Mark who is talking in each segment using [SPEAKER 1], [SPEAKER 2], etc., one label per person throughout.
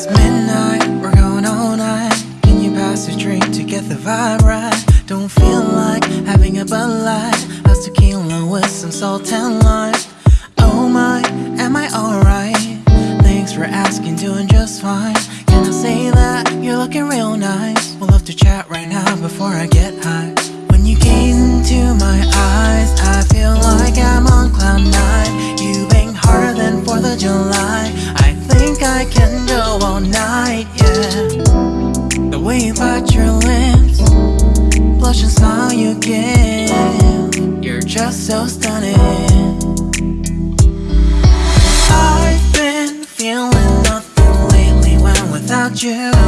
[SPEAKER 1] It's midnight, we're going all night. Can you pass a drink to get the vibe right? Don't feel like having a Bud Light. How's tequila with some salt and lime? Oh my, am I alright? Thanks for asking, doing just fine. Can I say that you're looking real nice? We'll love to chat right now before I get high. When you gaze into my eyes, I feel like I'm on cloud nine. You bang harder than 4th of July. I think I can so stunning. I've been feeling nothing lately when without you.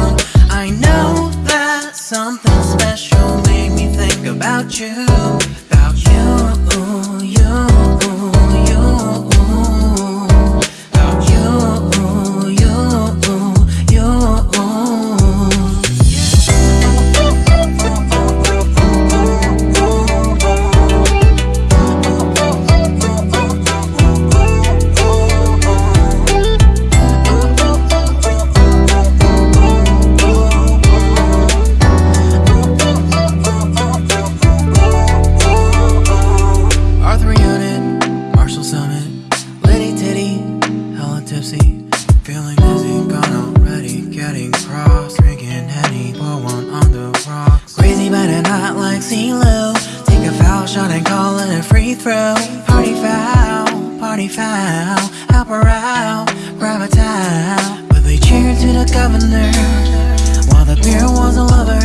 [SPEAKER 1] Feeling dizzy, gone already, getting cross, drinking Henny, pour one on the rocks. Crazy but not like CeeLo, take a foul shot and call it a free throw. Party foul, party foul, help her out, grab a towel. But they cheered to the governor, while the beer was a lover.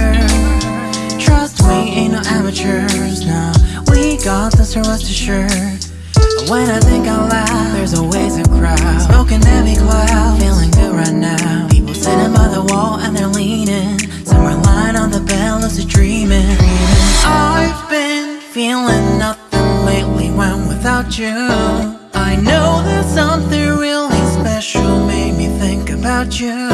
[SPEAKER 1] Trust we ain't no amateurs now. We got this, rest assured. When I think out loud, there's always a crowd. Smoking heavy cloud, feeling good right now. People sitting by the wall and they're leaning. Some are lying on the bed, lucid dreaming. I've been feeling nothing lately when without you. I know that something really special made me think about you.